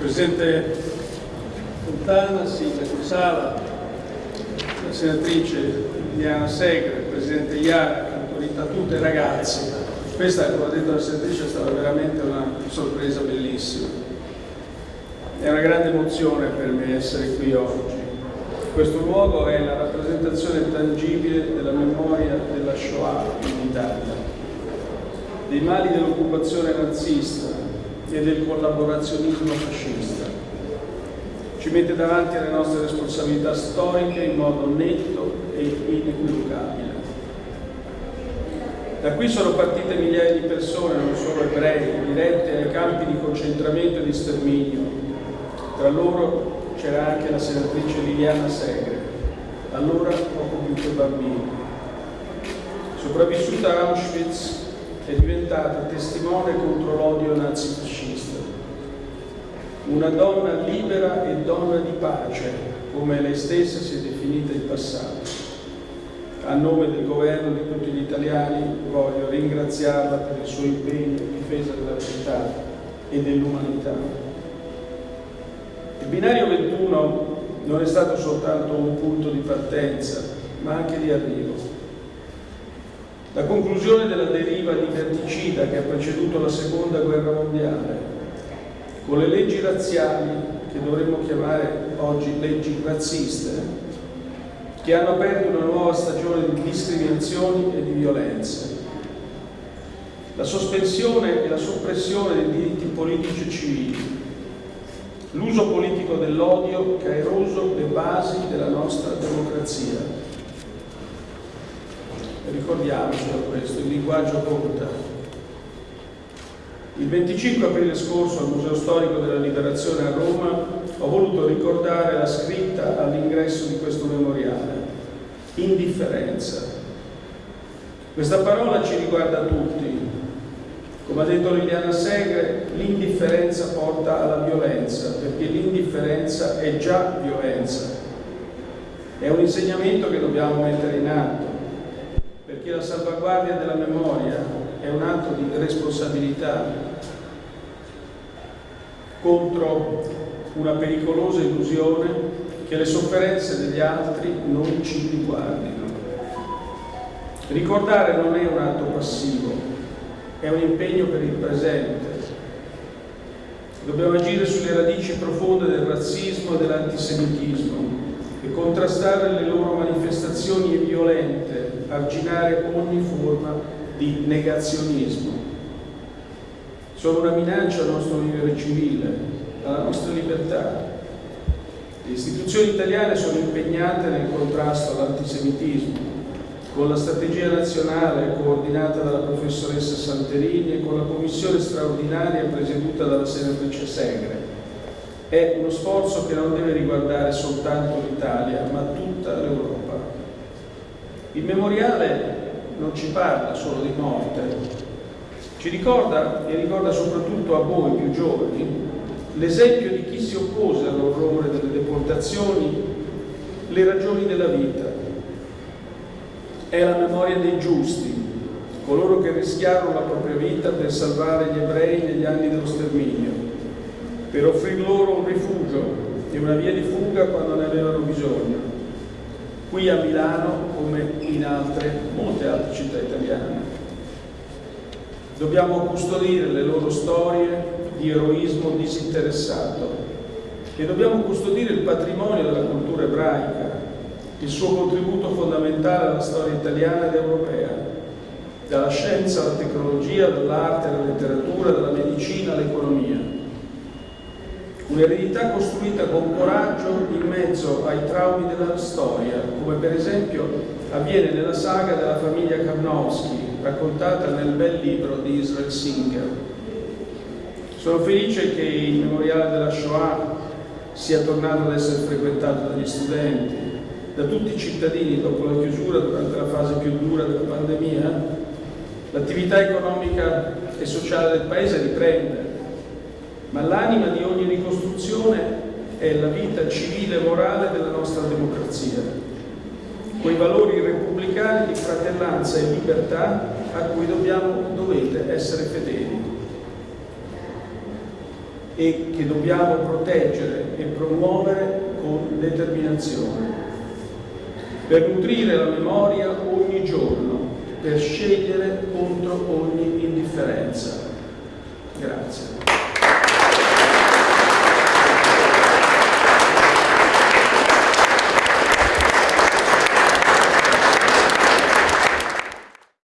Presidente Fontana, Sindaco Sala, la senatrice Liliana Segre, il Presidente Iara, a tutte ragazzi. Questa, come ha detto la senatrice, è stata veramente una sorpresa bellissima. È una grande emozione per me essere qui oggi. Questo luogo è la rappresentazione tangibile della memoria della Shoah in Italia, dei mali dell'occupazione nazista e del collaborazionismo fascista. Ci mette davanti alle nostre responsabilità storiche in modo netto e inequivocabile. Da qui sono partite migliaia di persone, non solo ebrei, dirette ai campi di concentramento e di sterminio. Tra loro c'era anche la senatrice Liliana Segre, allora poco più che bambina. Sopravvissuta a Auschwitz, è diventata testimone contro l'odio nazifascista. Una donna libera e donna di pace, come lei stessa si è definita in passato a nome del governo di tutti gli italiani voglio ringraziarla per il suo impegno in difesa della verità e dell'umanità. Il binario 21 non è stato soltanto un punto di partenza, ma anche di arrivo. La conclusione della deriva liberticida che ha preceduto la seconda guerra mondiale, con le leggi razziali, che dovremmo chiamare oggi leggi razziste, che hanno aperto una nuova stagione di discriminazioni e di violenze. La sospensione e la soppressione dei diritti politici e civili, l'uso politico dell'odio che ha eroso le basi della nostra democrazia. Ricordiamoci da questo, il linguaggio conta. Il 25 aprile scorso al Museo Storico della Liberazione a Roma ho voluto ricordare la scritta all'ingresso di questo memoriale, indifferenza. Questa parola ci riguarda tutti. Come ha detto Liliana Segre, l'indifferenza porta alla violenza, perché l'indifferenza è già violenza. È un insegnamento che dobbiamo mettere in atto, perché la salvaguardia della memoria è un atto di responsabilità contro una pericolosa illusione che le sofferenze degli altri non ci riguardino. Ricordare non è un atto passivo, è un impegno per il presente. Dobbiamo agire sulle radici profonde del razzismo e dell'antisemitismo e contrastare le loro manifestazioni violente, arginare ogni forma di negazionismo sono una minaccia al nostro vivere civile, alla nostra libertà. Le istituzioni italiane sono impegnate nel contrasto all'antisemitismo, con la strategia nazionale coordinata dalla professoressa Santerini e con la commissione straordinaria presieduta dalla senatrice Segre. È uno sforzo che non deve riguardare soltanto l'Italia, ma tutta l'Europa. Il memoriale non ci parla solo di morte, ci ricorda e ricorda soprattutto a voi più giovani l'esempio di chi si oppose all'orrore delle deportazioni, le ragioni della vita. È la memoria dei giusti, coloro che rischiarono la propria vita per salvare gli ebrei negli anni dello sterminio, per offrir loro un rifugio e una via di fuga quando ne avevano bisogno, qui a Milano come in altre, molte altre città italiane. Dobbiamo custodire le loro storie di eroismo disinteressato e dobbiamo custodire il patrimonio della cultura ebraica, il suo contributo fondamentale alla storia italiana ed europea, dalla scienza alla tecnologia, dall'arte alla letteratura, dalla medicina all'economia. Un'eredità costruita con coraggio in mezzo ai traumi della storia, come per esempio avviene nella saga della famiglia Karnowski, raccontata nel bel libro di Israel Singer. Sono felice che il memoriale della Shoah sia tornato ad essere frequentato dagli studenti, da tutti i cittadini dopo la chiusura durante la fase più dura della pandemia. L'attività economica e sociale del Paese riprende, ma l'anima di ogni ricostruzione è la vita civile e morale della nostra democrazia quei valori repubblicani di fratellanza e libertà a cui dobbiamo, dovete essere fedeli. e che dobbiamo proteggere e promuovere con determinazione. Per nutrire la memoria ogni giorno, per scegliere contro ogni indifferenza. Grazie.